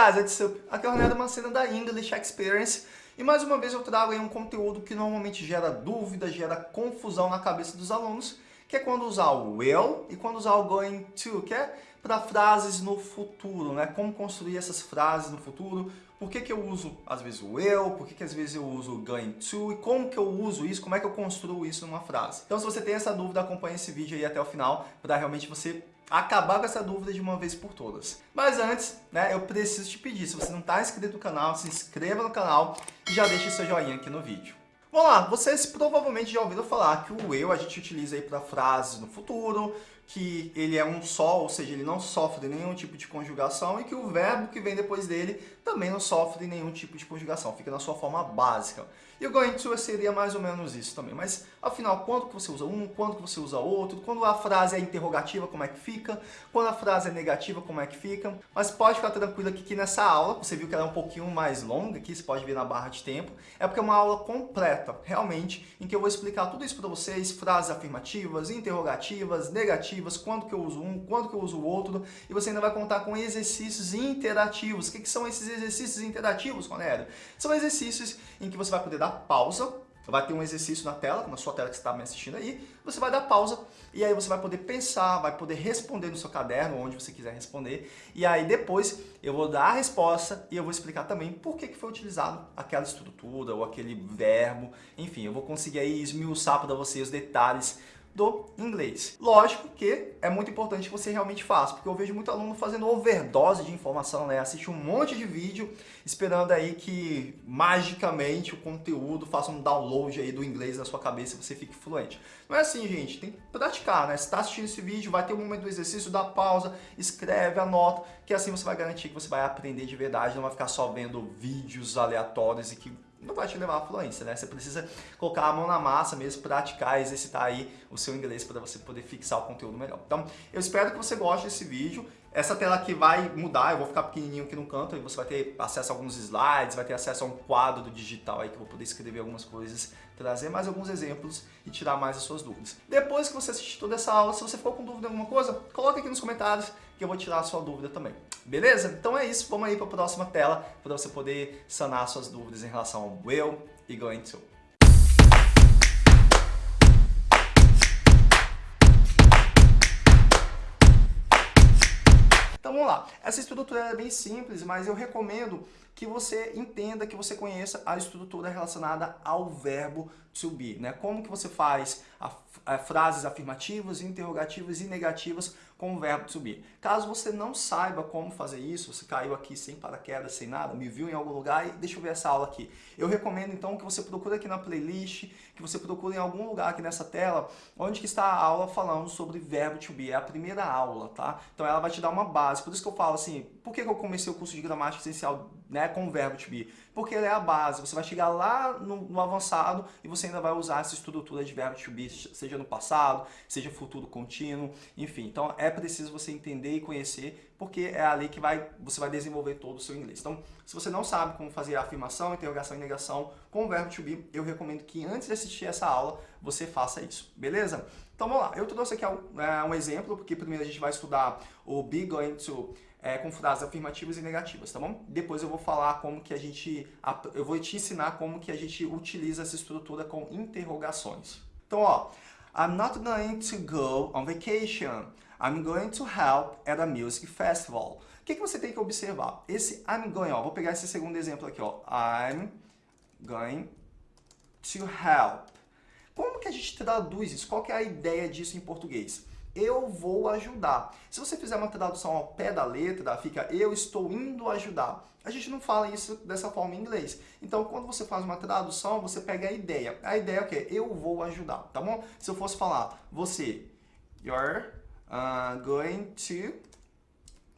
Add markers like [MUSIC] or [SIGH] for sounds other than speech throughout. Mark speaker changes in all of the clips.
Speaker 1: up. Aqui é o Mancena da English Experience e mais uma vez eu trago aí um conteúdo que normalmente gera dúvida, gera confusão na cabeça dos alunos, que é quando usar o will e quando usar o going to, que é para frases no futuro, né? Como construir essas frases no futuro, por que, que eu uso às vezes o will, por que, que às vezes eu uso o going to e como que eu uso isso, como é que eu construo isso numa frase. Então se você tem essa dúvida, acompanhe esse vídeo aí até o final para realmente você acabar com essa dúvida de uma vez por todas. Mas antes, né, eu preciso te pedir, se você não está inscrito no canal, se inscreva no canal e já deixe seu joinha aqui no vídeo. Vamos lá, vocês provavelmente já ouviram falar que o eu a gente utiliza aí para frases no futuro, que ele é um só, ou seja, ele não sofre nenhum tipo de conjugação e que o verbo que vem depois dele também não sofre nenhum tipo de conjugação, fica na sua forma básica. E o going to seria mais ou menos isso também. Mas, afinal, quando que você usa um, quando que você usa outro, quando a frase é interrogativa, como é que fica, quando a frase é negativa, como é que fica. Mas pode ficar tranquilo aqui que nessa aula, você viu que ela é um pouquinho mais longa aqui, você pode ver na barra de tempo, é porque é uma aula completa, realmente, em que eu vou explicar tudo isso para vocês, frases afirmativas, interrogativas, negativas, quando que eu uso um, quando que eu uso o outro, e você ainda vai contar com exercícios interativos. O que, que são esses exercícios interativos, Ronélio? São exercícios em que você vai poder dar pausa, vai ter um exercício na tela, na sua tela que você está me assistindo aí, você vai dar pausa e aí você vai poder pensar, vai poder responder no seu caderno, onde você quiser responder, e aí depois eu vou dar a resposta e eu vou explicar também por que, que foi utilizado aquela estrutura ou aquele verbo, enfim, eu vou conseguir aí esmiuçar para você os detalhes do inglês. Lógico que é muito importante que você realmente faça, porque eu vejo muito aluno fazendo overdose de informação, né? Assiste um monte de vídeo esperando aí que magicamente o conteúdo faça um download aí do inglês na sua cabeça e você fique fluente. Não é assim, gente. Tem que praticar, né? Se está assistindo esse vídeo, vai ter um momento do exercício, dá pausa, escreve, anota, que assim você vai garantir que você vai aprender de verdade, não vai ficar só vendo vídeos aleatórios e que não vai te levar à fluência, né? Você precisa colocar a mão na massa mesmo, praticar, exercitar aí o seu inglês para você poder fixar o conteúdo melhor. Então, eu espero que você goste desse vídeo. Essa tela aqui vai mudar, eu vou ficar pequenininho aqui no canto e você vai ter acesso a alguns slides, vai ter acesso a um quadro digital aí que eu vou poder escrever algumas coisas, trazer mais alguns exemplos e tirar mais as suas dúvidas. Depois que você assistir toda essa aula, se você ficou com dúvida em alguma coisa, coloca aqui nos comentários que eu vou tirar a sua dúvida também. Beleza? Então é isso, vamos aí para a próxima tela para você poder sanar suas dúvidas em relação ao will e going to. Então vamos lá. Essa estrutura é bem simples, mas eu recomendo que você entenda, que você conheça a estrutura relacionada ao verbo to be. Né? Como que você faz a, a, frases afirmativas, interrogativas e negativas com o verbo to be. Caso você não saiba como fazer isso, você caiu aqui sem paraquedas, sem nada, me viu em algum lugar e deixa eu ver essa aula aqui. Eu recomendo então que você procure aqui na playlist, que você procure em algum lugar aqui nessa tela, onde que está a aula falando sobre verbo to be. É a primeira aula, tá? Então ela vai te dar uma base. Por isso que eu falo assim, por que eu comecei o curso de gramática essencial né, com o verbo to be? Porque ele é a base. Você vai chegar lá no, no avançado e você ainda vai usar essa estrutura de verbo to be, seja no passado, seja futuro contínuo, enfim. Então é preciso você entender e conhecer, porque é ali que vai, você vai desenvolver todo o seu inglês. Então, se você não sabe como fazer a afirmação, interrogação e negação com o verbo to be, eu recomendo que antes de assistir essa aula, você faça isso, beleza? Então vamos lá, eu trouxe aqui um, é, um exemplo, porque primeiro a gente vai estudar o be going to é, com frases afirmativas e negativas, tá bom? Depois eu vou falar como que a gente, eu vou te ensinar como que a gente utiliza essa estrutura com interrogações. Então, ó, I'm not going to go on vacation. I'm going to help at a music festival. O que, que você tem que observar? Esse I'm going, ó, vou pegar esse segundo exemplo aqui, ó. I'm going to help. Como que a gente traduz isso? Qual que é a ideia disso em português? Eu vou ajudar. Se você fizer uma tradução ao pé da letra, fica eu estou indo ajudar. A gente não fala isso dessa forma em inglês. Então, quando você faz uma tradução, você pega a ideia. A ideia é o quê? Eu vou ajudar, tá bom? Se eu fosse falar, você, you're uh, going to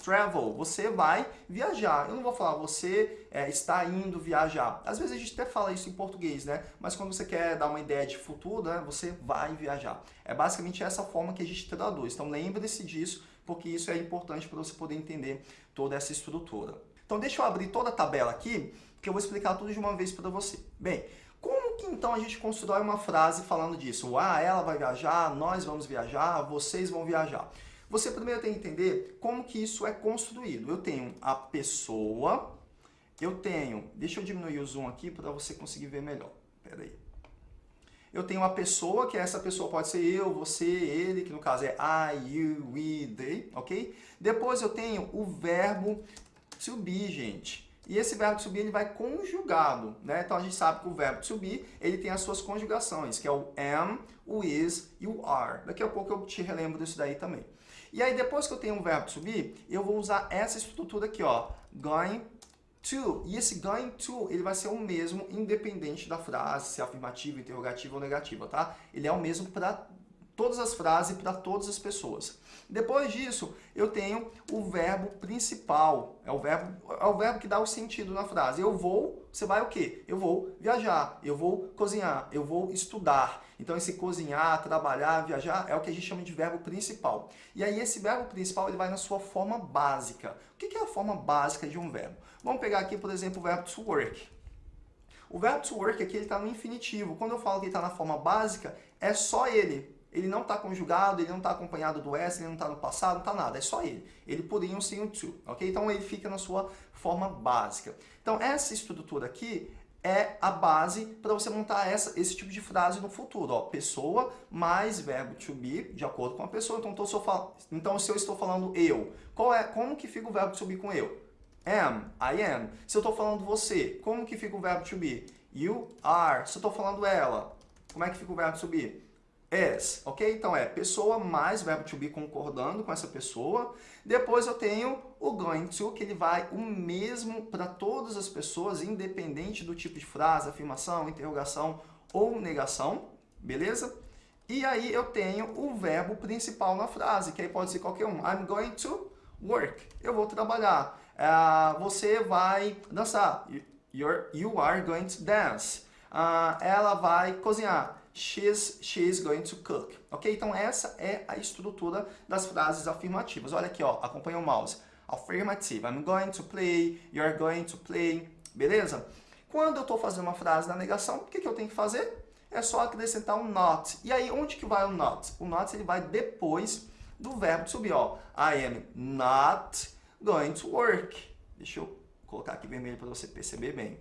Speaker 1: travel, você vai viajar. Eu não vou falar você é, está indo viajar. Às vezes a gente até fala isso em português, né? Mas quando você quer dar uma ideia de futuro, né, você vai viajar. É basicamente essa forma que a gente traduz. Então lembre-se disso, porque isso é importante para você poder entender toda essa estrutura. Então deixa eu abrir toda a tabela aqui, que eu vou explicar tudo de uma vez para você. Bem, como que então a gente constrói uma frase falando disso? Ah, ela vai viajar, nós vamos viajar, vocês vão viajar. Você primeiro tem que entender como que isso é construído. Eu tenho a pessoa, eu tenho... Deixa eu diminuir o zoom aqui para você conseguir ver melhor. Pera aí. Eu tenho a pessoa, que essa pessoa pode ser eu, você, ele, que no caso é I, you, we, they, ok? Depois eu tenho o verbo be, gente. E esse verbo be ele vai conjugado, né? Então a gente sabe que o verbo be ele tem as suas conjugações, que é o am, o is e o are. Daqui a pouco eu te relembro disso daí também. E aí depois que eu tenho um verbo to be, eu vou usar essa estrutura aqui, ó, going to. E esse going to, ele vai ser o mesmo independente da frase, se é afirmativa, interrogativa ou negativa, tá? Ele é o mesmo para todas as frases para todas as pessoas. Depois disso, eu tenho o verbo principal. É o verbo, é o verbo que dá o sentido na frase. Eu vou, você vai o quê? Eu vou viajar, eu vou cozinhar, eu vou estudar. Então esse cozinhar, trabalhar, viajar é o que a gente chama de verbo principal. E aí esse verbo principal ele vai na sua forma básica. O que é a forma básica de um verbo? Vamos pegar aqui, por exemplo, o verbo to work. O verbo to work aqui está no infinitivo. Quando eu falo que ele está na forma básica, é só ele ele não está conjugado, ele não está acompanhado do S, ele não está no passado, não está nada, é só ele. Ele poderia ser um to, ok? Então ele fica na sua forma básica. Então essa estrutura aqui é a base para você montar essa, esse tipo de frase no futuro. Ó, pessoa mais verbo to be, de acordo com a pessoa. Então, tô, só então se eu estou falando eu, qual é, como que fica o verbo to be com eu? Am, I am. Se eu estou falando você, como que fica o verbo to be? You are. Se eu estou falando ela, como é que fica o verbo to be? Is, ok? Então é pessoa mais verbo to be concordando com essa pessoa. Depois eu tenho o going to, que ele vai o mesmo para todas as pessoas, independente do tipo de frase, afirmação, interrogação ou negação, beleza? E aí eu tenho o verbo principal na frase, que aí pode ser qualquer um. I'm going to work. Eu vou trabalhar. Uh, você vai dançar. You're, you are going to dance. Uh, ela vai cozinhar she's, she's going to cook. Ok? Então essa é a estrutura das frases afirmativas. Olha aqui, ó, acompanha o mouse. Affirmative. I'm going to play, you're going to play. Beleza? Quando eu estou fazendo uma frase na negação, o que, que eu tenho que fazer? É só acrescentar um not. E aí, onde que vai o not? O not ele vai depois do verbo subir. Ó. I am not going to work. Deixa eu colocar aqui vermelho para você perceber bem.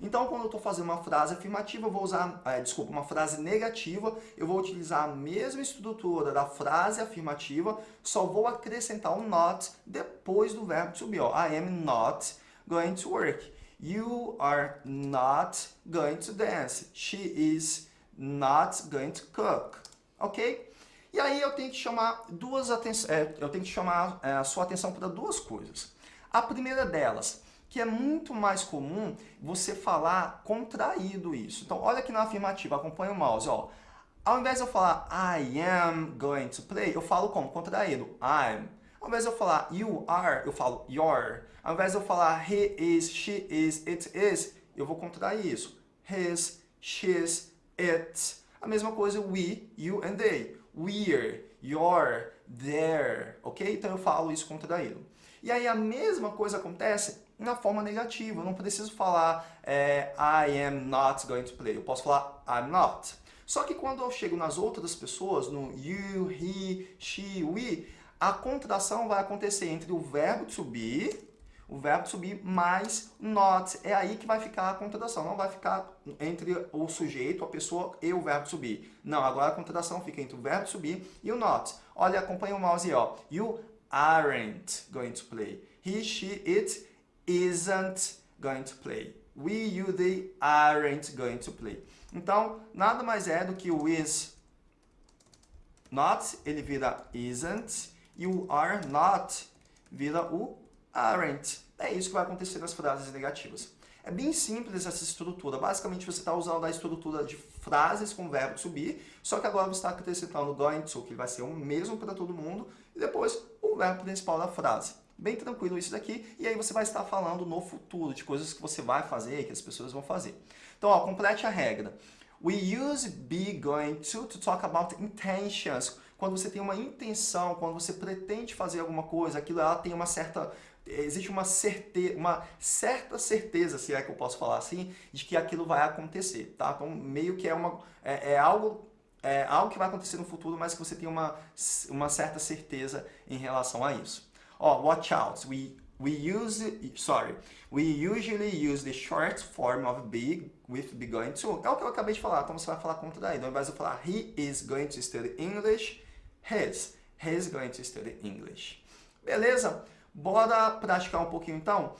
Speaker 1: Então, quando eu estou fazendo uma frase afirmativa, eu vou usar, é, desculpa, uma frase negativa, eu vou utilizar a mesma estrutura da frase afirmativa, só vou acrescentar um not depois do verbo to be. Ó. I am not going to work. You are not going to dance. She is not going to cook. Ok? E aí eu tenho que chamar duas atenções, é, eu tenho que chamar é, a sua atenção para duas coisas. A primeira delas, que é muito mais comum você falar contraído isso. Então, olha aqui na afirmativa, acompanha o mouse, ó. Ao invés de eu falar I am going to play, eu falo como? Contraído. I'm. Ao invés de eu falar you are, eu falo you're. Ao invés de eu falar he is, she is, it is, eu vou contrair isso. His, she's, it. A mesma coisa we, you and they. We're, you're, there. Ok? Então eu falo isso contraído. E aí a mesma coisa acontece na forma negativa. Eu não preciso falar é, I am not going to play. Eu posso falar I'm not. Só que quando eu chego nas outras pessoas, no you, he, she, we, a contração vai acontecer entre o verbo to be, o verbo to be mais not. É aí que vai ficar a contração. Não vai ficar entre o sujeito, a pessoa e o verbo to be. Não, agora a contração fica entre o verbo to be e o not. Olha, acompanha o mouse aí, ó. You aren't going to play. He, she, it isn't going to play. We, you, they aren't going to play. Então, nada mais é do que o is not, ele vira isn't, e o are not vira o aren't. É isso que vai acontecer nas frases negativas. É bem simples essa estrutura. Basicamente, você está usando a estrutura de frases com verbo subir, só que agora você está acrescentando going to, que vai ser o mesmo para todo mundo, e depois o verbo principal da frase. Bem tranquilo isso daqui, e aí você vai estar falando no futuro, de coisas que você vai fazer, que as pessoas vão fazer. Então, ó, complete a regra. We use be going to to talk about intentions. Quando você tem uma intenção, quando você pretende fazer alguma coisa, aquilo ela tem uma certa existe uma certeza, uma certa certeza, se é que eu posso falar assim, de que aquilo vai acontecer, tá? Então, meio que é uma é, é algo é, algo que vai acontecer no futuro, mas que você tem uma, uma certa certeza em relação a isso. Ó, oh, watch out. We, we use, sorry, we usually use the short form of be with be going to. É o que eu acabei de falar, então você vai falar contraído. Ao invés de falar he is going to study English, his. He is going to study English. Beleza? Bora praticar um pouquinho então?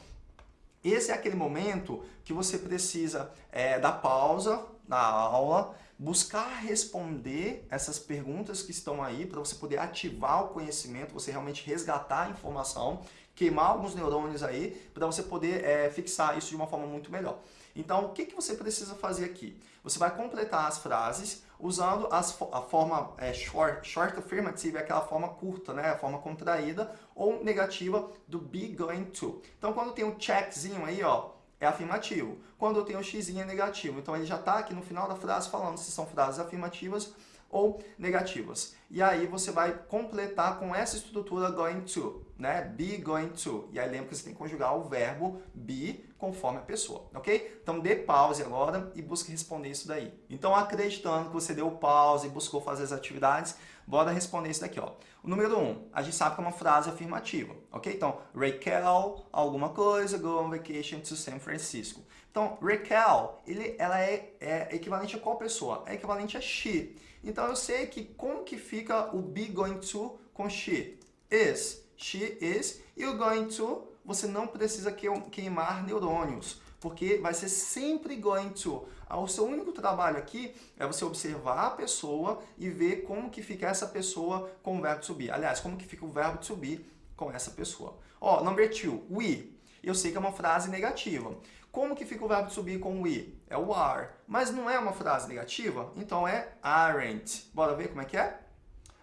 Speaker 1: Esse é aquele momento que você precisa é, dar pausa na aula, buscar responder essas perguntas que estão aí para você poder ativar o conhecimento, você realmente resgatar a informação, queimar alguns neurônios aí para você poder é, fixar isso de uma forma muito melhor. Então, o que, que você precisa fazer aqui? Você vai completar as frases usando as, a forma é, short, short affirmative, aquela forma curta, né? a forma contraída, ou negativa do be going to. Então, quando tem um checkzinho aí, ó, é afirmativo. Quando eu tenho um x é negativo. Então, ele já está aqui no final da frase falando se são frases afirmativas ou negativas. E aí você vai completar com essa estrutura going to, né? Be going to. E aí lembra que você tem que conjugar o verbo be conforme a pessoa, ok? Então dê pause agora e busque responder isso daí. Então acreditando que você deu pause e buscou fazer as atividades, bora responder isso daqui, ó. Número 1, um, a gente sabe que é uma frase afirmativa, ok? Então, Raquel, alguma coisa, go on vacation to San Francisco. Então, Raquel, ele, ela é, é equivalente a qual pessoa? É equivalente a she. Então, eu sei que como que fica o be going to com she? Is. She is. E o going to, você não precisa queimar neurônios, porque vai ser sempre going to. O seu único trabalho aqui é você observar a pessoa e ver como que fica essa pessoa com o verbo to be. Aliás, como que fica o verbo to be com essa pessoa. Ó, number two, we. Eu sei que é uma frase negativa. Como que fica o verbo to be com we? É o are. Mas não é uma frase negativa, então é aren't. Bora ver como é que é?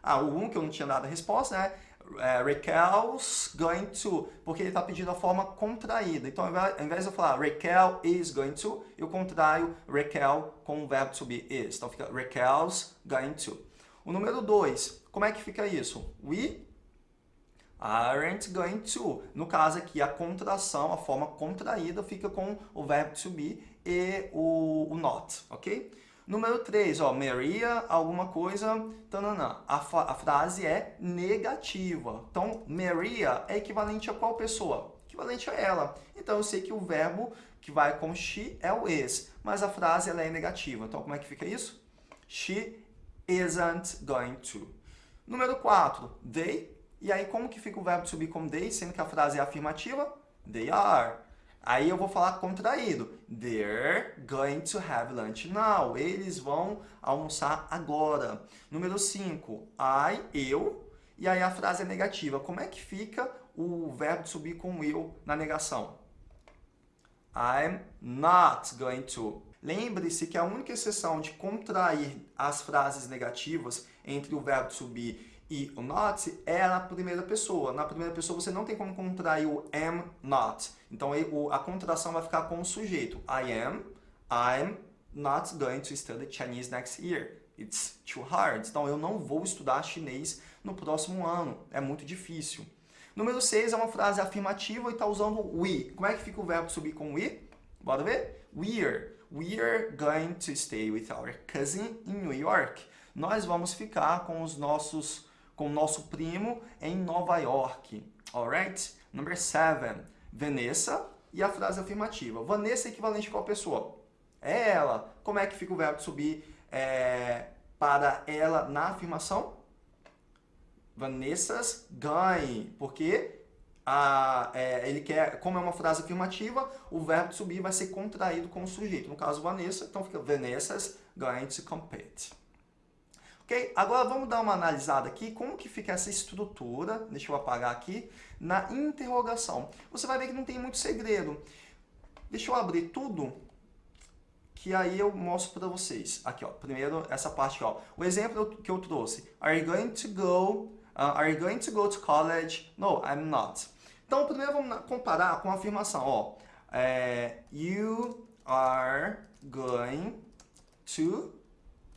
Speaker 1: Ah, o um que eu não tinha dado a resposta, né? É, Raquel's going to, porque ele está pedindo a forma contraída. Então, ao invés de eu falar Raquel is going to, eu contraio Raquel com o verbo to be is. Então, fica Raquel's going to. O número 2, como é que fica isso? We aren't going to. No caso aqui, a contração, a forma contraída, fica com o verbo to be e o, o not, ok? Número 3, ó, Maria, alguma coisa, tananã. A, a frase é negativa. Então, Maria é equivalente a qual pessoa? Equivalente a ela. Então, eu sei que o verbo que vai com she é o is, mas a frase ela é negativa. Então, como é que fica isso? She isn't going to. Número 4, they e aí, como que fica o verbo be com they, sendo que a frase é afirmativa? They are. Aí eu vou falar contraído. They're going to have lunch now. Eles vão almoçar agora. Número 5. I, eu. E aí a frase é negativa. Como é que fica o verbo be com eu na negação? I'm not going to. Lembre-se que a única exceção de contrair as frases negativas entre o verbo be e o not é na primeira pessoa. Na primeira pessoa você não tem como contrair o am not. Então a contração vai ficar com o sujeito. I am, I'm not going to study Chinese next year. It's too hard. Então eu não vou estudar chinês no próximo ano. É muito difícil. Número 6 é uma frase afirmativa e está usando we. Como é que fica o verbo subir com we? Bora ver? We're. We're going to stay with our cousin in New York. Nós vamos ficar com os nossos com nosso primo em Nova York. Alright? Number seven. Vanessa e a frase afirmativa. Vanessa é equivalente a qual pessoa? É ela. Como é que fica o verbo subir é, para ela na afirmação? Vanessa's ganhe. Porque é, ele quer, como é uma frase afirmativa, o verbo subir vai ser contraído com o sujeito. No caso, Vanessa, então fica Vanessa's going to compete. Ok? Agora vamos dar uma analisada aqui, como que fica essa estrutura, deixa eu apagar aqui, na interrogação. Você vai ver que não tem muito segredo. Deixa eu abrir tudo, que aí eu mostro para vocês. Aqui, ó, primeiro essa parte, ó. O exemplo que eu trouxe. Are you going to go, uh, are you going to go to college? No, I'm not. Então, primeiro vamos comparar com a afirmação, ó. É, you are going to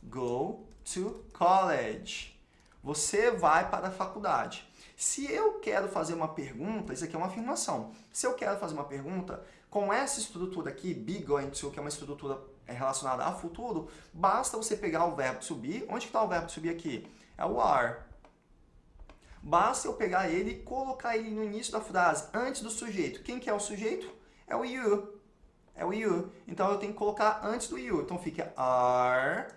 Speaker 1: go to college. Você vai para a faculdade. Se eu quero fazer uma pergunta, isso aqui é uma afirmação. Se eu quero fazer uma pergunta, com essa estrutura aqui, be going to, que é uma estrutura é, relacionada a futuro, basta você pegar o verbo be. Onde está o verbo be aqui? É o are. Basta eu pegar ele e colocar ele no início da frase, antes do sujeito. Quem que é o sujeito? É o you. É o you. Então eu tenho que colocar antes do you. Então fica are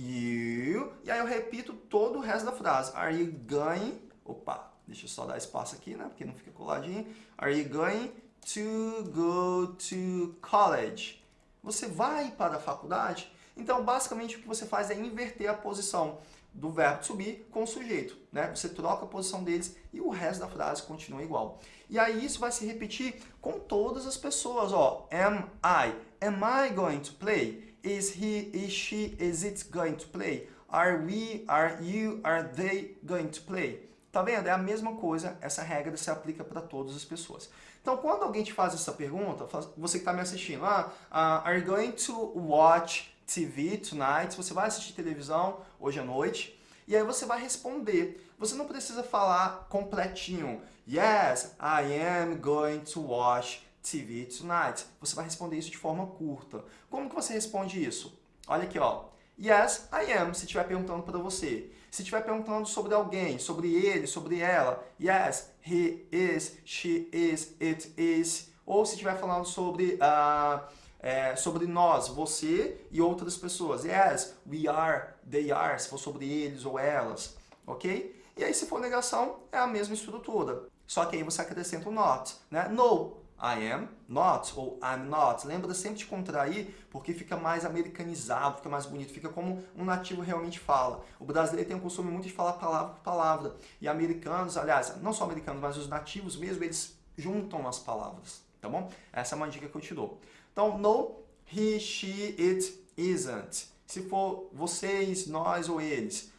Speaker 1: you. E aí eu repito todo o resto da frase. Are you going... Opa, deixa eu só dar espaço aqui, né? Porque não fica coladinho. Are you going to go to college? Você vai para a faculdade? Então, basicamente, o que você faz é inverter a posição do verbo be com o sujeito. Né? Você troca a posição deles e o resto da frase continua igual. E aí isso vai se repetir com todas as pessoas. Ó, am I? Am I going to play? Is he, is she, is it going to play? Are we, are you, are they going to play? Tá vendo? É a mesma coisa, essa regra se aplica para todas as pessoas. Então, quando alguém te faz essa pergunta, você que está me assistindo, ah, uh, are you going to watch TV tonight? Você vai assistir televisão hoje à noite? E aí você vai responder. Você não precisa falar completinho. Yes, I am going to watch TV tonight. Você vai responder isso de forma curta. Como que você responde isso? Olha aqui, ó. Yes, I am, se estiver perguntando para você. Se estiver perguntando sobre alguém, sobre ele, sobre ela, yes, he is, she is, it is. Ou se estiver falando sobre, uh, é, sobre nós, você e outras pessoas. Yes, we are, they are, se for sobre eles ou elas, ok? E aí, se for negação, é a mesma estrutura. Só que aí você acrescenta o not, né? No, I am not ou I'm not. Lembra sempre de contrair, porque fica mais americanizado, fica mais bonito, fica como um nativo realmente fala. O brasileiro tem o costume muito de falar palavra por palavra. E americanos, aliás, não só americanos, mas os nativos mesmo, eles juntam as palavras, tá bom? Essa é uma dica que eu te dou. Então, no, he, she, it, isn't. Se for vocês, nós ou eles.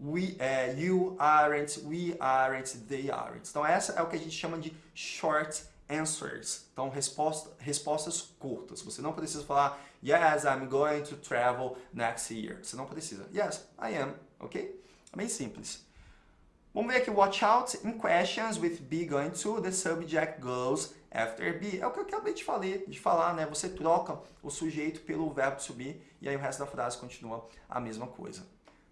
Speaker 1: We, uh, you aren't, we aren't, they aren't. Então, essa é o que a gente chama de short answers. Então, resposta, respostas curtas. Você não precisa falar, yes, I'm going to travel next year. Você não precisa. Yes, I am. Ok? É bem simples. Vamos ver aqui, watch out in questions with be going to, the subject goes after be. É o que eu acabei de, falar, de falar, né? Você troca o sujeito pelo verbo to be e aí o resto da frase continua a mesma coisa.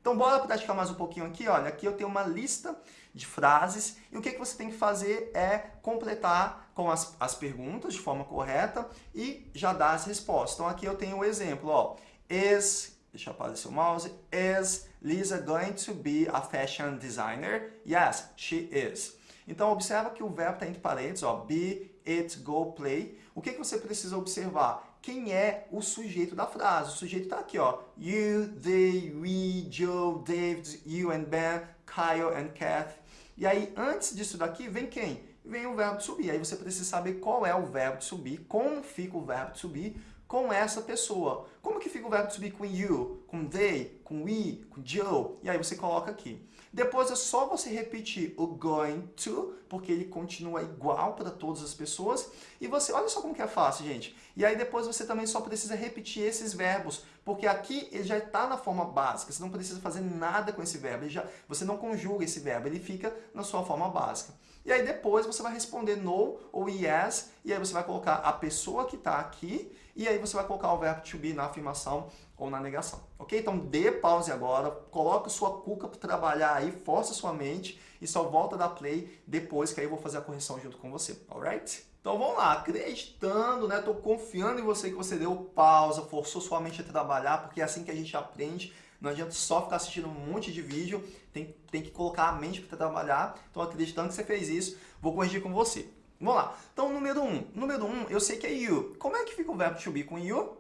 Speaker 1: Então, bora praticar mais um pouquinho aqui. Olha, aqui eu tenho uma lista de frases e o que, que você tem que fazer é completar com as, as perguntas de forma correta e já dar as respostas. Então, aqui eu tenho o um exemplo, ó. Is, deixa eu aparecer o mouse, is Lisa going to be a fashion designer? Yes, she is. Então, observa que o verbo está entre parênteses, ó, be, it, go, play. O que, que você precisa observar? Quem é o sujeito da frase. O sujeito está aqui, ó. You, they, we, Joe, David, you and Ben, Kyle and Kath. E aí, antes disso daqui, vem quem? Vem o verbo subir. Aí você precisa saber qual é o verbo subir, como fica o verbo subir com essa pessoa. Como que fica o verbo subir com you, com they, com we, com Joe? E aí você coloca aqui. Depois é só você repetir o going to, porque ele continua igual para todas as pessoas. E você, olha só como que é fácil, gente. E aí depois você também só precisa repetir esses verbos, porque aqui ele já está na forma básica. Você não precisa fazer nada com esse verbo. Já, você não conjuga esse verbo, ele fica na sua forma básica. E aí depois você vai responder no ou yes, e aí você vai colocar a pessoa que está aqui, e aí você vai colocar o verbo to be na afirmação ou na negação, ok? Então dê pause agora, coloque sua cuca para trabalhar aí, força sua mente e só volta da play depois que aí eu vou fazer a correção junto com você, alright? Então vamos lá, acreditando, né? Tô confiando em você que você deu pausa, forçou sua mente a trabalhar, porque é assim que a gente aprende. Não adianta só ficar assistindo um monte de vídeo, tem, tem que colocar a mente para trabalhar. Então acreditando que você fez isso, vou corrigir com você. Vamos lá. Então, número 1. Um. Número 1, um, eu sei que é you. Como é que fica o verbo to be com you?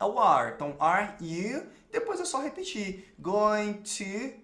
Speaker 1: É o are. Então, are you. Depois é só repetir. Going to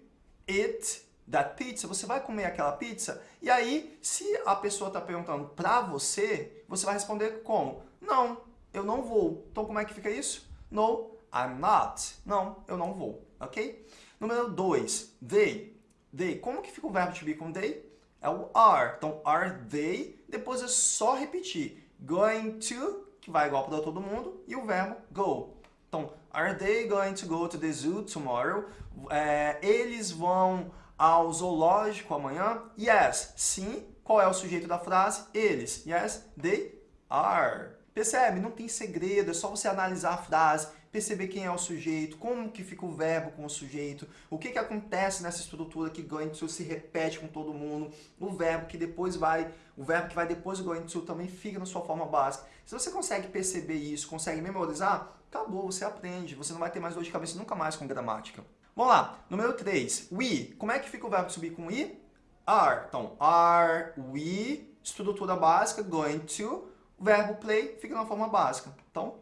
Speaker 1: eat that pizza. Você vai comer aquela pizza? E aí, se a pessoa está perguntando para você, você vai responder como? Não, eu não vou. Então, como é que fica isso? No, I'm not. Não, eu não vou. Ok? Número 2. They. They. Como que fica o verbo to be com they? É o are. Então, are they. Depois é só repetir. Going to que vai igual para todo mundo, e o verbo go. Então, are they going to go to the zoo tomorrow? É, eles vão ao zoológico amanhã? Yes. Sim. Qual é o sujeito da frase? Eles. Yes, they are. Percebe? Não tem segredo, é só você analisar a frase, perceber quem é o sujeito, como que fica o verbo com o sujeito, o que, que acontece nessa estrutura que going to se repete com todo mundo, o verbo que depois vai, o verbo que vai depois do to também fica na sua forma básica. Se você consegue perceber isso, consegue memorizar, acabou, você aprende, você não vai ter mais dor de cabeça nunca mais com gramática. Vamos lá, número 3, we. Como é que fica o verbo subir com i? Are. Então, are we, estrutura básica, going to, verbo play fica na forma básica. Então,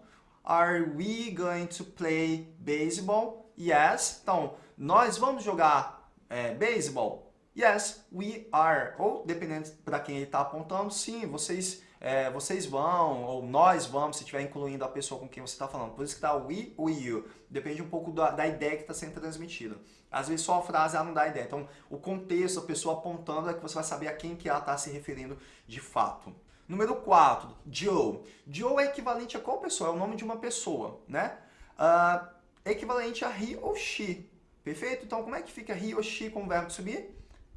Speaker 1: are we going to play baseball? Yes. Então, nós vamos jogar é, baseball? Yes, we are. Ou, dependendo para quem ele está apontando, sim, vocês, é, vocês vão, ou nós vamos, se estiver incluindo a pessoa com quem você está falando. Por isso que está we ou you. Depende um pouco da, da ideia que está sendo transmitida. Às vezes só a frase ela não dá ideia. Então, o contexto, a pessoa apontando, é que você vai saber a quem que ela está se referindo de fato. Número 4, Joe. Joe é equivalente a qual pessoa? É o nome de uma pessoa, né? Uh, é equivalente a he ou she. Perfeito? Então, como é que fica he ou she com o verbo subir?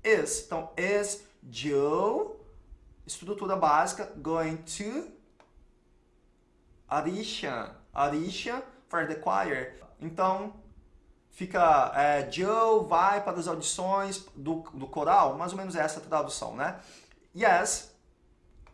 Speaker 1: Is. Então, is Joe, estrutura básica, going to audition. Audition for the choir. Então, fica é, Joe vai para as audições do, do coral, mais ou menos essa tradução, né? Yes,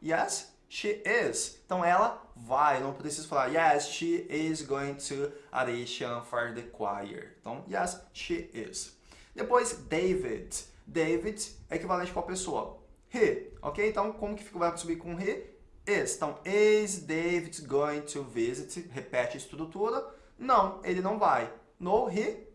Speaker 1: Yes, she is. Então ela vai, não precisa falar yes, she is going to audition for the choir. Então, yes, she is. Depois, David. David é equivalente a qual pessoa? He, ok? Então, como que verbo subir com he? Is. Então, is David going to visit? Repete a estrutura. Não, ele não vai. No, he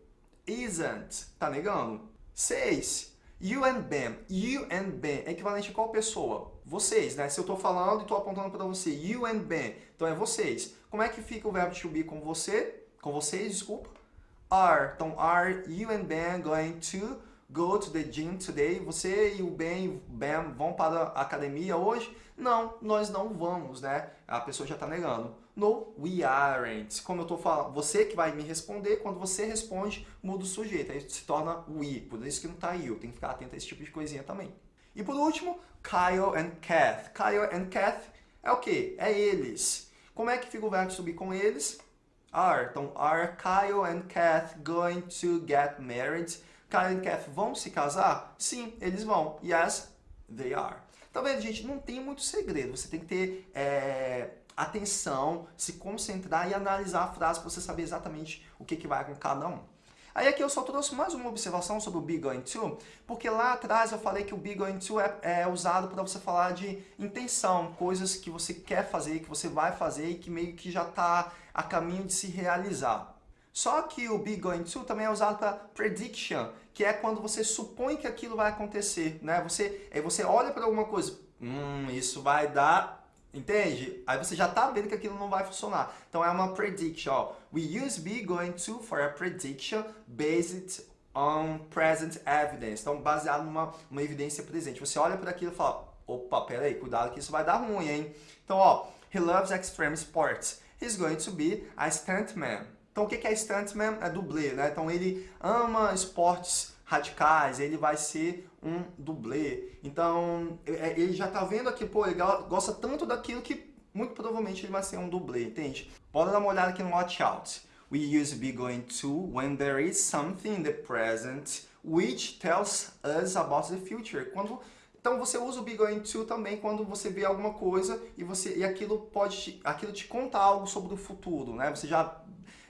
Speaker 1: isn't. Tá negando? Seis. You and Ben. You and Ben é equivalente a qual pessoa? Vocês, né? Se eu estou falando e estou apontando para você. You and Ben. Então é vocês. Como é que fica o verbo to be com você? Com vocês, desculpa. Are. Então, are you and Ben going to go to the gym today? Você e o Ben Ben vão para a academia hoje? Não, nós não vamos, né? A pessoa já está negando. No, we aren't. Como eu estou falando, você que vai me responder, quando você responde, muda o sujeito. Aí se torna we. Por isso que não está you. Tem que ficar atento a esse tipo de coisinha também. E por último, Kyle and Kath. Kyle and Kath é o quê? É eles. Como é que fica o verbo subir com eles? Are. Então, are Kyle and Kath going to get married? Kyle and Kath vão se casar? Sim, eles vão. Yes, they are. Tá vendo, gente? Não tem muito segredo. Você tem que ter é, atenção, se concentrar e analisar a frase para você saber exatamente o que, que vai com cada um. Aí aqui eu só trouxe mais uma observação sobre o be going to, porque lá atrás eu falei que o be going to é, é usado para você falar de intenção, coisas que você quer fazer, que você vai fazer e que meio que já está a caminho de se realizar. Só que o be going to também é usado para prediction, que é quando você supõe que aquilo vai acontecer, né? Você, aí você olha para alguma coisa, hum, isso vai dar, entende? Aí você já está vendo que aquilo não vai funcionar. Então é uma prediction, ó. We use be going to for a prediction based on present evidence. Então baseado numa uma evidência presente. Você olha para aquilo e fala, opa, peraí, cuidado que isso vai dar ruim, hein? Então, ó, he loves extreme sports. He's going to be a stuntman. Então, o que é stuntman? É dublê, né? Então, ele ama esportes radicais, ele vai ser um dublê. Então, é, ele já tá vendo aqui, pô, ele gosta tanto daquilo que muito provavelmente ele vai ser um dublê, entende? Pode dar uma olhada aqui no watch out. We use be going to when there is something in the present which tells us about the future. Quando então você usa o be going to também quando você vê alguma coisa e você e aquilo pode aquilo te conta algo sobre o futuro, né? Você já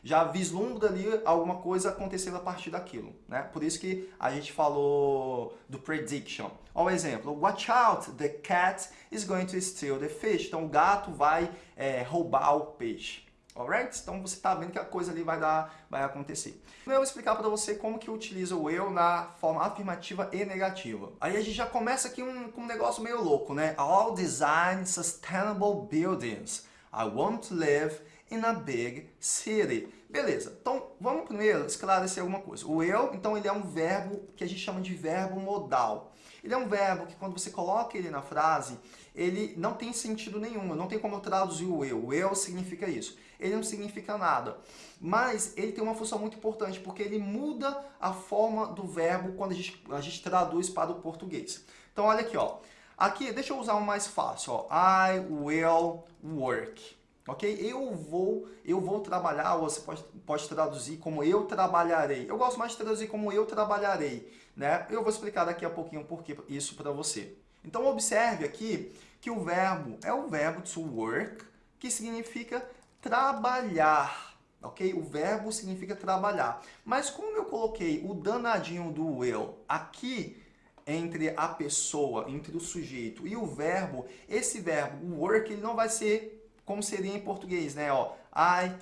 Speaker 1: já vislumbra ali alguma coisa acontecendo a partir daquilo. Né? Por isso que a gente falou do prediction. Olha o exemplo. Watch out, the cat is going to steal the fish. Então o gato vai é, roubar o peixe. Alright? Então você está vendo que a coisa ali vai, dar, vai acontecer. Eu vou explicar para você como que utiliza o eu na forma afirmativa e negativa. Aí a gente já começa aqui um, com um negócio meio louco, né? All design sustainable buildings. I want to live in a big city. Beleza, então vamos primeiro esclarecer alguma coisa. O eu, então, ele é um verbo que a gente chama de verbo modal. Ele é um verbo que quando você coloca ele na frase, ele não tem sentido nenhum, não tem como traduzir o eu. O eu significa isso. Ele não significa nada. Mas ele tem uma função muito importante, porque ele muda a forma do verbo quando a gente, a gente traduz para o português. Então, olha aqui, ó. Aqui, deixa eu usar um mais fácil, ó. I will work. Ok? Eu vou, eu vou trabalhar, ou você pode, pode traduzir como eu trabalharei. Eu gosto mais de traduzir como eu trabalharei. Né? Eu vou explicar daqui a pouquinho por que isso para você. Então, observe aqui que o verbo é o verbo to work, que significa trabalhar. Ok? O verbo significa trabalhar. Mas como eu coloquei o danadinho do will aqui, entre a pessoa, entre o sujeito e o verbo, esse verbo, work, ele não vai ser como seria em português, né? Ó, I,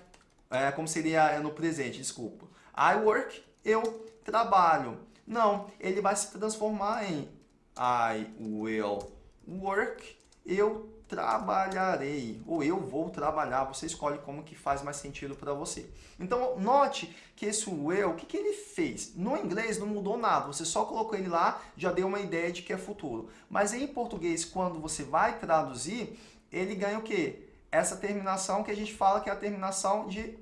Speaker 1: é, como seria no presente, desculpa. I work, eu trabalho. Não, ele vai se transformar em I will work, eu trabalharei, ou eu vou trabalhar, você escolhe como que faz mais sentido para você. Então, note que esse will, o que, que ele fez? No inglês não mudou nada, você só colocou ele lá, já deu uma ideia de que é futuro. Mas em português, quando você vai traduzir, ele ganha o quê? Essa terminação que a gente fala que é a terminação de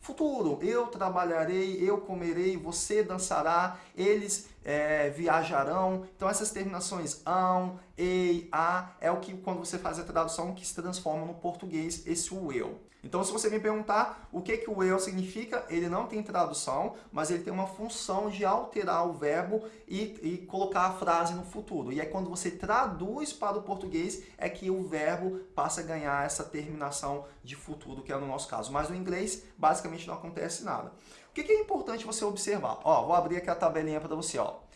Speaker 1: futuro. Eu trabalharei, eu comerei, você dançará, eles é, viajarão. Então essas terminações ão, ei, a, é o que quando você faz a tradução que se transforma no português esse will. Então, se você me perguntar o que, que o will significa, ele não tem tradução, mas ele tem uma função de alterar o verbo e, e colocar a frase no futuro. E é quando você traduz para o português é que o verbo passa a ganhar essa terminação de futuro, que é no nosso caso. Mas no inglês, basicamente, não acontece nada. O que, que é importante você observar? Ó, vou abrir aqui a tabelinha para você. Ó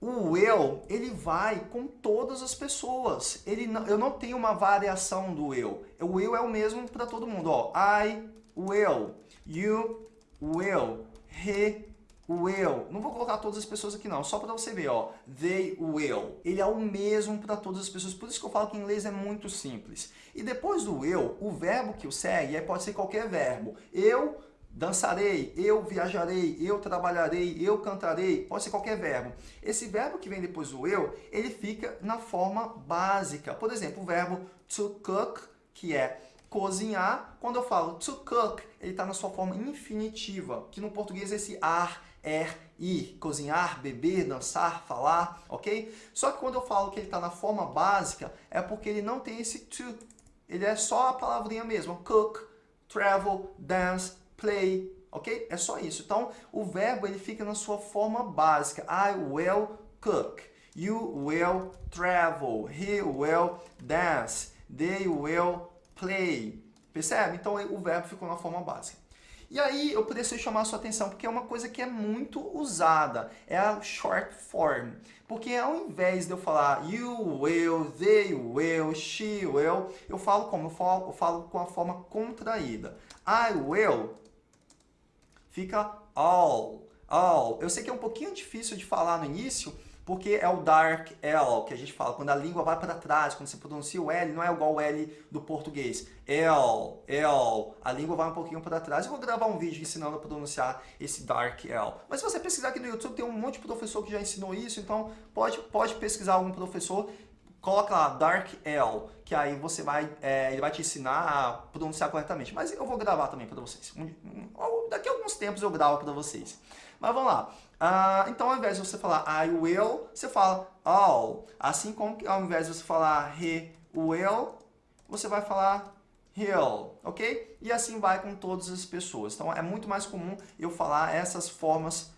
Speaker 1: o eu, ele vai com todas as pessoas. Ele não, eu não tenho uma variação do eu. O eu é o mesmo para todo mundo. Ó, I will, you will, he will. Não vou colocar todas as pessoas aqui não, só para você ver. Ó, they will. Ele é o mesmo para todas as pessoas. Por isso que eu falo que em inglês é muito simples. E depois do eu, o verbo que o segue pode ser qualquer verbo. Eu dançarei, eu viajarei, eu trabalharei, eu cantarei, pode ser qualquer verbo. Esse verbo que vem depois do eu, ele fica na forma básica. Por exemplo, o verbo to cook, que é cozinhar, quando eu falo to cook, ele está na sua forma infinitiva, que no português é esse ar, er, ir, cozinhar, beber, dançar, falar, ok? Só que quando eu falo que ele está na forma básica, é porque ele não tem esse to, ele é só a palavrinha mesmo, cook, travel, dance, play, ok? É só isso. Então, o verbo ele fica na sua forma básica. I will cook. You will travel. He will dance. They will play. Percebe? Então, o verbo ficou na forma básica. E aí, eu preciso chamar a sua atenção, porque é uma coisa que é muito usada. É a short form. Porque ao invés de eu falar you will, they will, she will, eu falo como? Eu falo, eu falo com a forma contraída. I will fica all, all. Eu sei que é um pouquinho difícil de falar no início, porque é o dark L que a gente fala, quando a língua vai para trás, quando você pronuncia o L, não é igual o L do português. L, L, a língua vai um pouquinho para trás. Eu vou gravar um vídeo ensinando a pronunciar esse dark L. Mas se você pesquisar aqui no YouTube, tem um monte de professor que já ensinou isso, então pode, pode pesquisar algum professor coloca lá Dark L, que aí você vai, é, ele vai te ensinar a pronunciar corretamente. Mas eu vou gravar também para vocês. Daqui a alguns tempos eu gravo para vocês. Mas vamos lá. Uh, então, ao invés de você falar I will, você fala all. Assim como ao invés de você falar he will, você vai falar he'll, ok? E assim vai com todas as pessoas. Então, é muito mais comum eu falar essas formas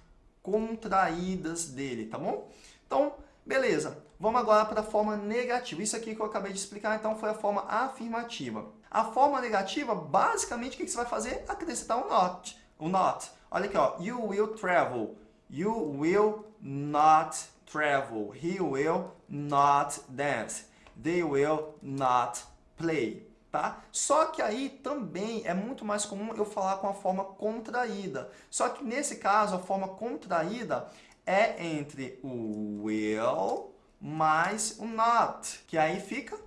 Speaker 1: contraídas dele, tá bom? Então, beleza. Vamos agora para a forma negativa. Isso aqui que eu acabei de explicar, então, foi a forma afirmativa. A forma negativa, basicamente, o que você vai fazer? Acrescentar um not. O not. Olha aqui, ó. You will travel. You will not travel. He will not dance. They will not play. Tá? Só que aí também é muito mais comum eu falar com a forma contraída. Só que nesse caso, a forma contraída é entre o will mais o not, que aí fica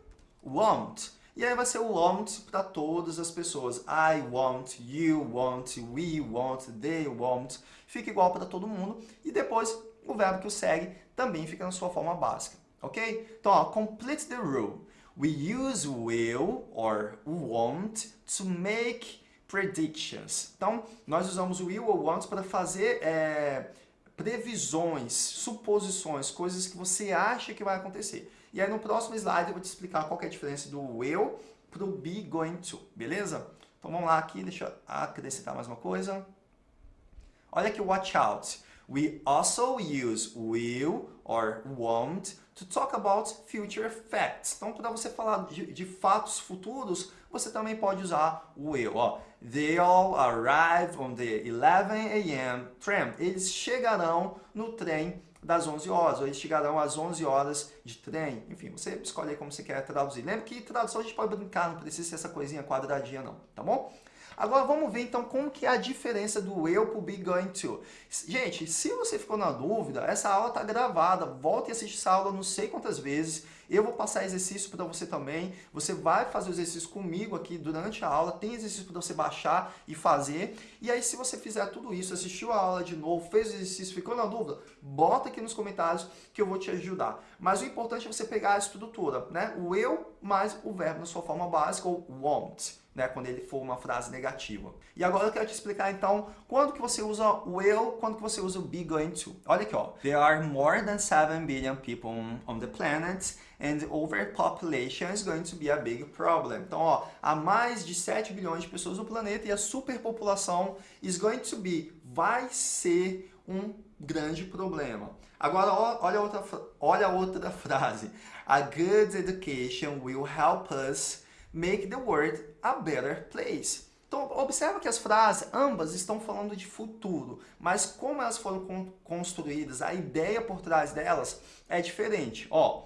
Speaker 1: want. E aí vai ser o want para todas as pessoas. I want, you want, we want, they want. Fica igual para todo mundo. E depois o verbo que o segue também fica na sua forma básica, ok? Então, ó, complete the rule. We use will or want to make predictions. Então, nós usamos will ou want para fazer é, previsões, suposições, coisas que você acha que vai acontecer. E aí no próximo slide eu vou te explicar qual é a diferença do will para o be going to, beleza? Então vamos lá aqui, deixa eu acrescentar mais uma coisa. Olha aqui o watch out. We also use will or want to talk about future facts. Então, para você falar de, de, fatos futuros, você também pode usar o will. Ó. They all arrive on the 11 a.m. tram. Eles chegarão no trem das 11 horas, ou eles chegarão às 11 horas de trem. Enfim, você escolhe como você quer traduzir. Lembra que tradução a gente pode brincar, não precisa ser essa coisinha quadradinha não, tá bom? Agora vamos ver então como que é a diferença do eu para o be going to. Gente, se você ficou na dúvida, essa aula está gravada, volte e assiste essa aula não sei quantas vezes. Eu vou passar exercício para você também. Você vai fazer o exercício comigo aqui durante a aula. Tem exercício para você baixar e fazer. E aí, se você fizer tudo isso, assistiu a aula de novo, fez o exercício, ficou na dúvida, bota aqui nos comentários que eu vou te ajudar. Mas o importante é você pegar a estrutura, né? O eu mais o verbo na sua forma básica, ou want né, quando ele for uma frase negativa. E agora eu quero te explicar então quando que você usa o will, quando que você usa o be going to. Olha aqui, ó. There are more than 7 billion people on the planet and overpopulation is going to be a big problem. Então, ó, há mais de 7 bilhões de pessoas no planeta e a superpopulação is going to be, vai ser um grande problema. Agora, olha outra, olha outra frase. A good education will help us make the world a better place. Então, observa que as frases, ambas estão falando de futuro, mas como elas foram construídas, a ideia por trás delas é diferente. Ó,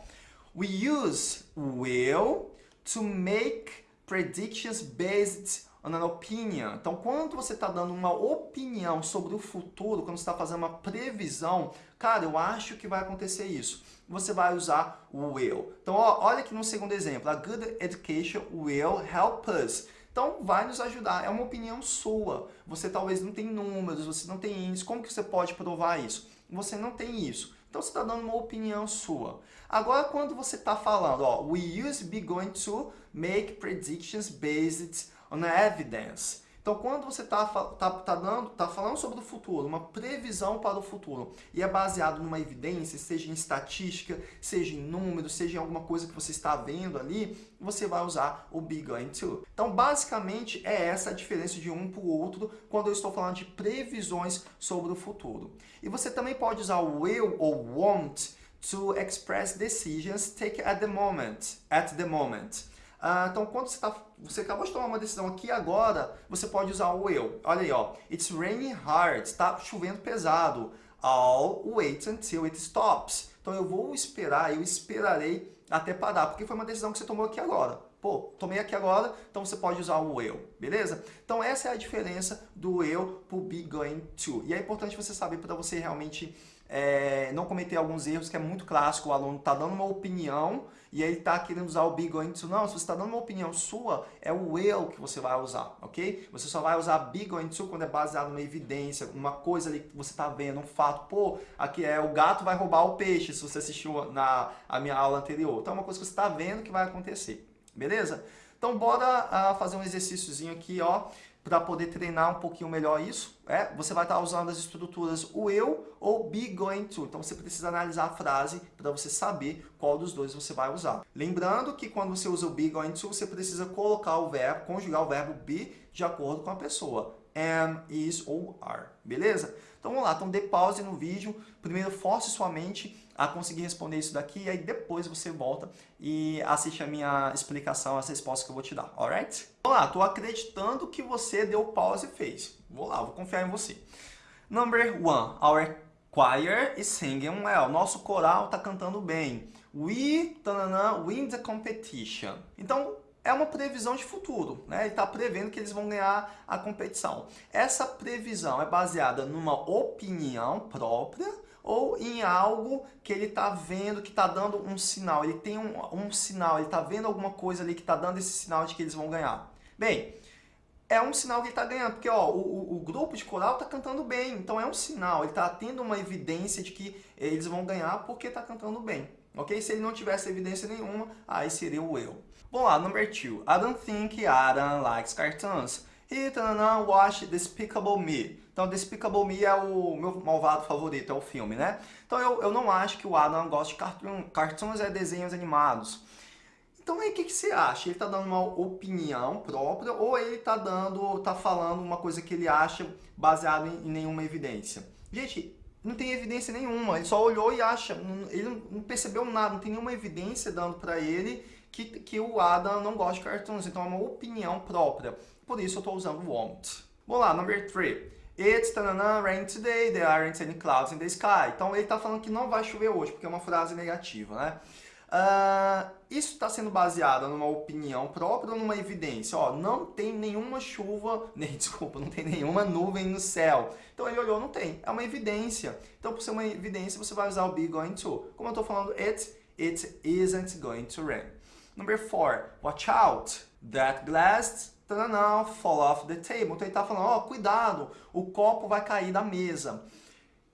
Speaker 1: we use will to make predictions based on an opinion. Então, quando você está dando uma opinião sobre o futuro, quando você está fazendo uma previsão, cara, eu acho que vai acontecer isso. Você vai usar o will. Então, ó, olha aqui no segundo exemplo. A good education will help us. Então, vai nos ajudar. É uma opinião sua. Você talvez não tem números, você não tem índice. Como que você pode provar isso? Você não tem isso. Então, você está dando uma opinião sua. Agora, quando você está falando, ó, we use be going to make predictions based on evidence. Então, quando você está tá, tá dando, tá falando sobre o futuro, uma previsão para o futuro, e é baseado numa evidência, seja em estatística, seja em números, seja em alguma coisa que você está vendo ali, você vai usar o going to. Então, basicamente, é essa a diferença de um para o outro quando eu estou falando de previsões sobre o futuro. E você também pode usar o will ou want to express decisions take at the moment, at the moment. Ah, então, quando você, tá, você acabou de tomar uma decisão aqui agora, você pode usar o will. Olha aí, ó. It's raining hard. Está chovendo pesado. I'll wait until it stops. Então, eu vou esperar, eu esperarei até parar, porque foi uma decisão que você tomou aqui agora. Pô, tomei aqui agora, então você pode usar o will, beleza? Então essa é a diferença do para o be going to. E é importante você saber para você realmente é, não cometer alguns erros, que é muito clássico, o aluno está dando uma opinião e aí está querendo usar o be going to. Não, se você está dando uma opinião sua, é o will que você vai usar, ok? Você só vai usar be going to quando é baseado numa evidência, uma coisa ali que você está vendo, um fato. Pô, aqui é o gato vai roubar o peixe, se você assistiu na a minha aula anterior. Então é uma coisa que você está vendo que vai acontecer, beleza? Então bora uh, fazer um exercíciozinho aqui, ó para poder treinar um pouquinho melhor isso, é, você vai estar usando as estruturas o eu ou be going to. Então você precisa analisar a frase para você saber qual dos dois você vai usar. Lembrando que quando você usa o be going to, você precisa colocar o verbo, conjugar o verbo be de acordo com a pessoa. Am, is ou are, beleza? Então vamos lá, então dê pause no vídeo, primeiro force sua mente a conseguir responder isso daqui, e aí depois você volta e assiste a minha explicação, as respostas que eu vou te dar, alright? Vamos lá, estou acreditando que você deu pause e fez. Vou lá, vou confiar em você. Number one, our choir is singing well. Nosso coral está cantando bem. We, tanana, win the competition. Então, é uma previsão de futuro, né? Ele está prevendo que eles vão ganhar a competição. Essa previsão é baseada numa opinião própria ou em algo que ele está vendo, que está dando um sinal. Ele tem um, um sinal, ele está vendo alguma coisa ali que está dando esse sinal de que eles vão ganhar. Bem, é um sinal que ele está ganhando, porque ó, o, o, grupo de coral está cantando bem, então é um sinal, ele está tendo uma evidência de que eles vão ganhar porque está cantando bem, ok? Se ele não tivesse evidência nenhuma, aí seria o eu. Vamos lá, number two. I don't think Adam likes cartoons. He doesn't watch Despicable Me. Então, Despicable Me é o meu malvado favorito, é o filme, né? Então, eu, eu não acho que o Adam gosta de cartoon, cartoons, é desenhos animados. Então, aí, o que, que você acha? Ele está dando uma opinião própria ou ele está dando, tá falando uma coisa que ele acha baseado em, em nenhuma evidência? Gente, não tem evidência nenhuma, ele só olhou e acha, ele não percebeu nada, não tem nenhuma evidência dando para ele que, que o Adam não gosta de cartoons, então é uma opinião própria. Por isso eu estou usando won't. Vamos lá, number 3. It's tanana, rain today, there aren't any clouds in the sky. Então ele está falando que não vai chover hoje, porque é uma frase negativa, né? Uh, isso está sendo baseado numa opinião própria ou numa evidência? Ó, não tem nenhuma chuva, [LAUGHS] nem, desculpa, não tem nenhuma nuvem no céu. Então ele olhou, não tem. É uma evidência. Então por ser uma evidência, você vai usar o be going to. Como eu estou falando it, it isn't going to rain. Number four, watch out. That glass tanana, fall off the table. Então ele está falando, ó, oh, cuidado, o copo vai cair da mesa.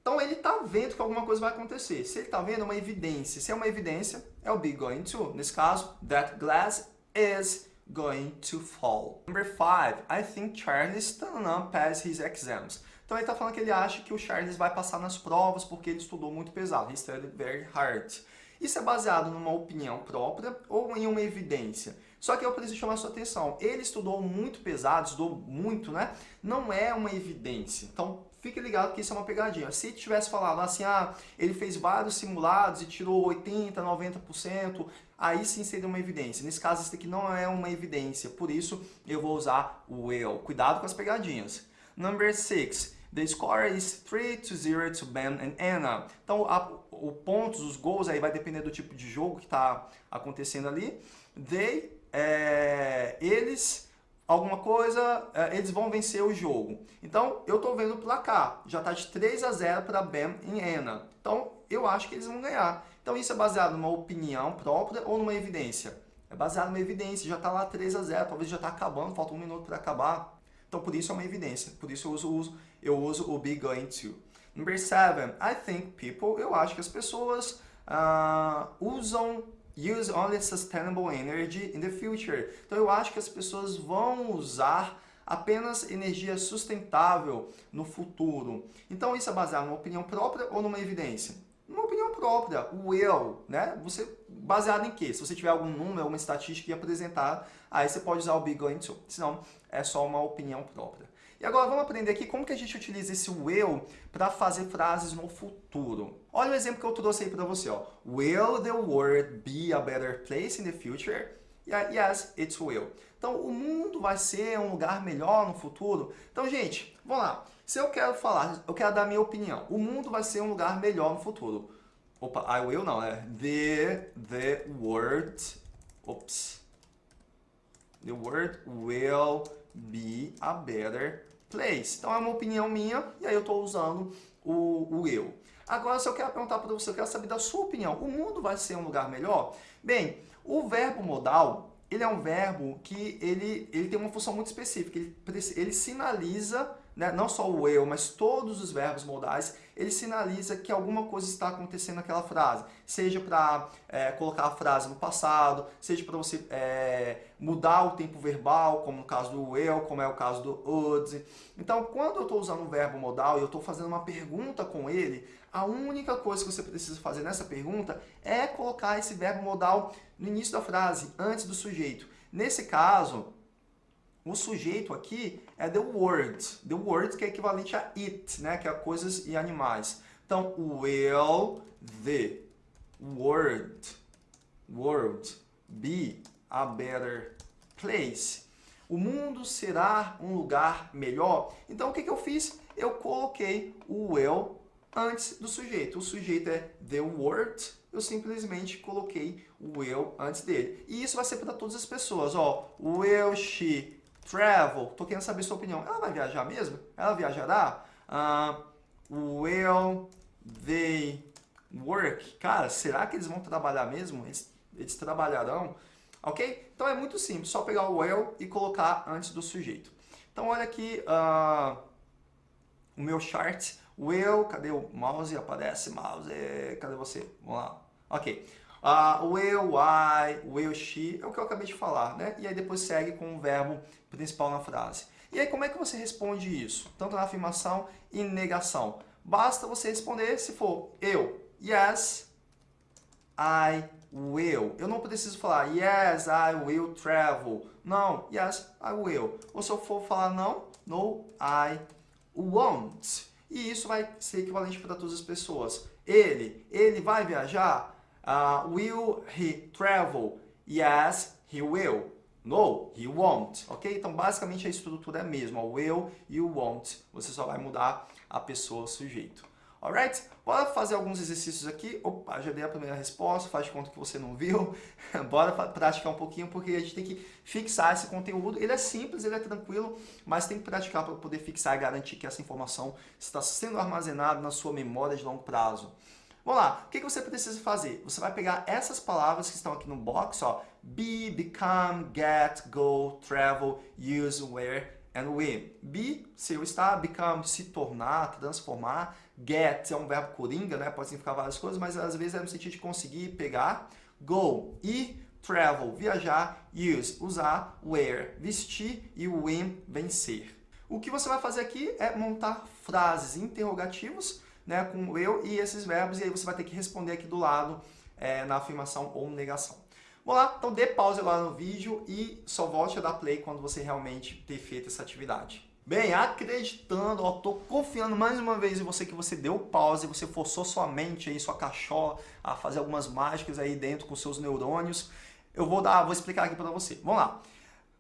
Speaker 1: Então ele está vendo que alguma coisa vai acontecer. Se ele está vendo, é uma evidência. Se é uma evidência, é o be going to. Nesse caso, that glass is going to fall. Number five, I think Charles tanana, pass his exams. Então ele está falando que ele acha que o Charles vai passar nas provas porque ele estudou muito pesado. He studied very hard. Isso é baseado numa opinião própria ou em uma evidência? Só que eu preciso chamar sua atenção. Ele estudou muito pesado, estudou muito, né? Não é uma evidência. Então, fique ligado que isso é uma pegadinha. Se tivesse falado assim, ah, ele fez vários simulados e tirou 80%, 90%, aí sim seria uma evidência. Nesse caso, isso aqui não é uma evidência. Por isso, eu vou usar o will. Cuidado com as pegadinhas. Number 6. The score is 3 to 0 to Ben and Anna. Então, a, o pontos, os gols aí vai depender do tipo de jogo que está acontecendo ali. They, é, eles, alguma coisa, é, eles vão vencer o jogo. Então, eu estou vendo o placar. Já está de 3 a 0 para Ben e Anna. Então, eu acho que eles vão ganhar. Então, isso é baseado numa opinião própria ou numa evidência? É baseado numa evidência. Já está lá 3 a 0 talvez já está acabando, falta um minuto para acabar. Então, por isso é uma evidência. Por isso eu uso, uso, eu uso o be going to. Number seven, I think people, eu acho que as pessoas uh, usam use only sustainable energy in the future. Então eu acho que as pessoas vão usar apenas energia sustentável no futuro. Então isso é baseado numa opinião própria ou numa evidência? Uma opinião própria, o will, né? Você baseado em quê? Se você tiver algum número, uma estatística que apresentar, aí você pode usar o be going to. Senão é só uma opinião própria. E agora vamos aprender aqui como que a gente utiliza esse will para fazer frases no futuro. Olha o exemplo que eu trouxe aí para você. Ó. Will the world be a better place in the future? Yes, it will. Então, o mundo vai ser um lugar melhor no futuro? Então, gente, vamos lá. Se eu quero falar, eu quero dar minha opinião. O mundo vai ser um lugar melhor no futuro. Opa, I will não, é the, the world, oops, the world will be a better place. Então é uma opinião minha e aí eu estou usando o, o eu. Agora, se eu quero perguntar para você, eu quero saber da sua opinião, o mundo vai ser um lugar melhor? Bem, o verbo modal, ele é um verbo que ele, ele tem uma função muito específica. Ele, ele sinaliza né, não só o eu, mas todos os verbos modais, ele sinaliza que alguma coisa está acontecendo naquela frase. Seja para é, colocar a frase no passado, seja para você é, mudar o tempo verbal, como no caso do eu, como é o caso do would. Então, quando eu estou usando o verbo modal e eu estou fazendo uma pergunta com ele, a única coisa que você precisa fazer nessa pergunta é colocar esse verbo modal no início da frase, antes do sujeito. Nesse caso, o sujeito aqui é the word. The word que é equivalente a it, né? que é coisas e animais. Então, will the world, world be a better place? O mundo será um lugar melhor? Então, o que, que eu fiz? Eu coloquei o will antes do sujeito. O sujeito é the word, eu simplesmente coloquei o will antes dele. E isso vai ser para todas as pessoas. Ó, will she Travel, tô querendo saber sua opinião. Ela vai viajar mesmo? Ela viajará? Uh, will they work? Cara, será que eles vão trabalhar mesmo? Eles, eles trabalharão? Ok? Então é muito simples, só pegar o will e colocar antes do sujeito. Então olha aqui uh, o meu chart. Will, cadê o mouse? Aparece mouse. Cadê você? Vamos lá. Ok. Uh, will, I, will, she, é o que eu acabei de falar, né? E aí depois segue com o verbo principal na frase. E aí como é que você responde isso? Tanto na afirmação e negação. Basta você responder se for eu, yes, I will. Eu não preciso falar yes, I will travel. Não, yes, I will. Ou se eu for falar não, no, I won't. E isso vai ser equivalente para todas as pessoas. Ele, ele vai viajar? Uh, will he travel? Yes, he will. No, he won't. Ok? Então, basicamente, a estrutura é a mesma. Will e o won't. Você só vai mudar a pessoa, sujeito. Alright? Bora fazer alguns exercícios aqui. Opa, já dei a primeira resposta, faz de conta que você não viu. [LAUGHS] Bora praticar um pouquinho, porque a gente tem que fixar esse conteúdo. Ele é simples, ele é tranquilo, mas tem que praticar para poder fixar e garantir que essa informação está sendo armazenada na sua memória de longo prazo. Vamos lá, o que você precisa fazer? Você vai pegar essas palavras que estão aqui no box, ó, be, become, get, go, travel, use, wear and win. Be, ser o estar, become, se tornar, transformar, get é um verbo coringa, né? pode significar várias coisas, mas às vezes é no sentido de conseguir, pegar, go, ir, travel, viajar, use, usar, wear, vestir e win, vencer. O que você vai fazer aqui é montar frases interrogativos né, com eu e esses verbos, e aí você vai ter que responder aqui do lado é, na afirmação ou negação. Vamos lá, então dê pausa lá no vídeo e só volte a dar play quando você realmente ter feito essa atividade. Bem, acreditando, ó, tô confiando mais uma vez em você que você deu pausa e você forçou sua mente aí, sua cachola a fazer algumas mágicas aí dentro com seus neurônios. Eu vou dar, vou explicar aqui para você. Vamos lá.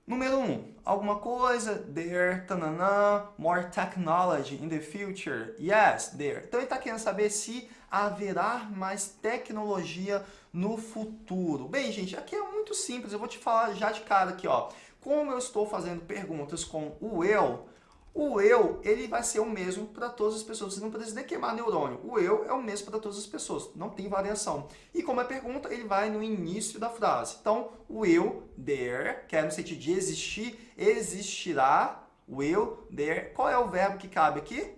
Speaker 1: Número 1, um, alguma coisa, there, tananã, more technology in the future, yes, there. Então ele está querendo saber se haverá mais tecnologia no futuro. Bem, gente, aqui é muito simples, eu vou te falar já de cara aqui, ó. Como eu estou fazendo perguntas com o eu, o eu, ele vai ser o mesmo para todas as pessoas. Você não precisa nem queimar neurônio. O eu é o mesmo para todas as pessoas. Não tem variação. E como é pergunta, ele vai no início da frase. Então, o eu, there, que é no sentido de existir, existirá. Will, there. Qual é o verbo que cabe aqui?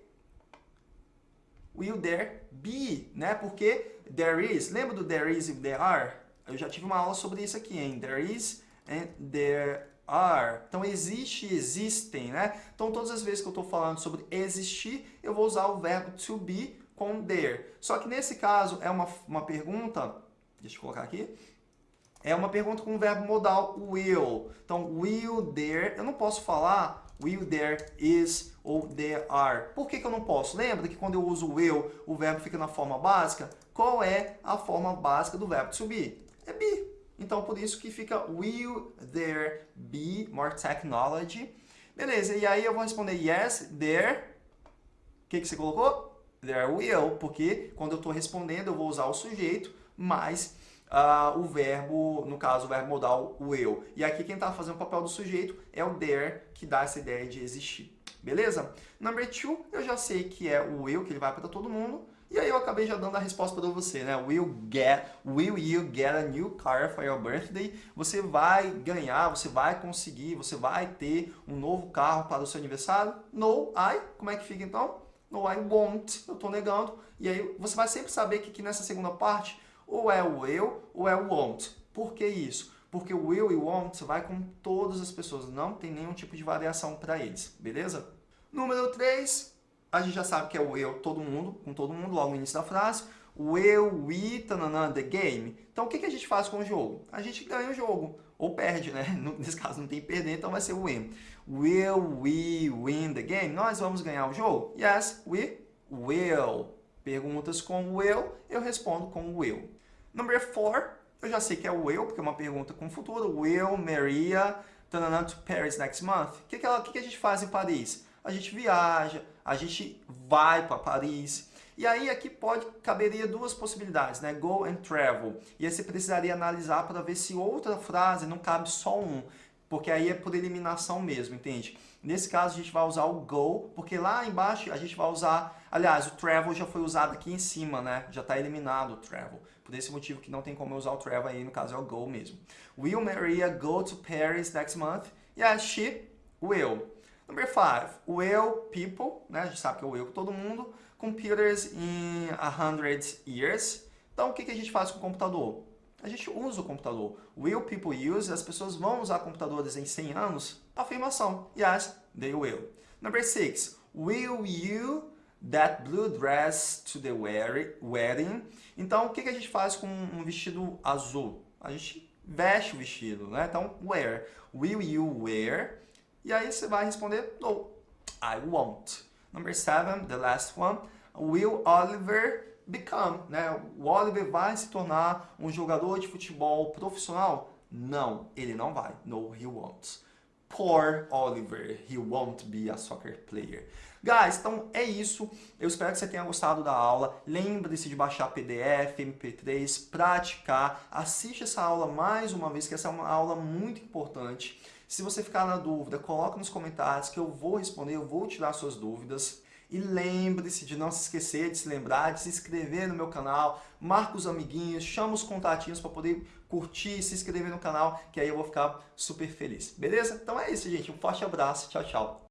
Speaker 1: Will there be, né? Porque there is. Lembra do there is e there are? Eu já tive uma aula sobre isso aqui, hein? There is and there are. Então, existe existem, né? Então, todas as vezes que eu estou falando sobre existir, eu vou usar o verbo to be com there. Só que nesse caso é uma, uma pergunta, deixa eu colocar aqui, é uma pergunta com o verbo modal will. Então, will there, eu não posso falar will there is ou there are. Por que, que eu não posso? Lembra que quando eu uso will, o verbo fica na forma básica? Qual é a forma básica do verbo to be? É be. Então, por isso que fica will there be more technology? Beleza, e aí eu vou responder yes, there. O que, que você colocou? There will, porque quando eu estou respondendo eu vou usar o sujeito, mais uh, o verbo, no caso o verbo modal will. E aqui quem está fazendo o papel do sujeito é o there, que dá essa ideia de existir. Beleza? Number two, eu já sei que é o will, que ele vai para todo mundo. E aí eu acabei já dando a resposta para você, né? Will get, will you get a new car for your birthday? Você vai ganhar, você vai conseguir, você vai ter um novo carro para o seu aniversário? No, I. Como é que fica então? No, I won't. Eu estou negando. E aí você vai sempre saber que aqui nessa segunda parte, ou é o will ou é o won't. Por que isso? Porque o will e won't vai com todas as pessoas, não tem nenhum tipo de variação para eles, beleza? Número 3, a gente já sabe que é o eu, todo mundo, com todo mundo, logo no início da frase. O eu, we, tanana, the game. Então, o que, que a gente faz com o jogo? A gente ganha o jogo, ou perde, né? [LAUGHS] Nesse caso, não tem perder, então vai ser win. Will we win the game? Nós vamos ganhar o jogo? Yes, we will. Perguntas com will, eu respondo com will. Number four, eu já sei que é o will, porque é uma pergunta com futuro. Will Maria tanana, to Paris next month? O que, que, que, que a gente faz em Paris? A gente viaja, a gente vai para Paris. E aí aqui pode caberia duas possibilidades, né? Go and travel. E aí você precisaria analisar para ver se outra frase não cabe só um, porque aí é por eliminação mesmo, entende? Nesse caso a gente vai usar o go, porque lá embaixo a gente vai usar, aliás, o travel já foi usado aqui em cima, né? Já está eliminado o travel. Por esse motivo que não tem como usar o travel aí, no caso é o go mesmo. Will Maria go to Paris next month? Yes, she will. Number five, will people, né? A gente sabe que é o will todo mundo, computers in a hundred years. Então, o que, que a gente faz com o computador? A gente usa o computador. Will people use? As pessoas vão usar computadores em 100 anos? Afirmação. Yes, they will. Number six, will you that blue dress to the wedding? Então, o que, que a gente faz com um vestido azul? A gente veste o vestido, né? Então, wear. Will you wear? E aí você vai responder, no, I won't. Number seven, the last one. Will Oliver become? Né? O Oliver vai se tornar um jogador de futebol profissional? Não, ele não vai. No, he won't. Poor Oliver, he won't be a soccer player. Guys, então é isso. Eu espero que você tenha gostado da aula. Lembre-se de baixar PDF, MP3, praticar. Assiste essa aula mais uma vez, que essa é uma aula muito importante. Se você ficar na dúvida, coloque nos comentários que eu vou responder, eu vou tirar suas dúvidas. E lembre-se de não se esquecer de se lembrar, de se inscrever no meu canal, marca os amiguinhos, chama os contatinhos para poder curtir, se inscrever no canal, que aí eu vou ficar super feliz. Beleza? Então é isso, gente. Um forte abraço. Tchau, tchau.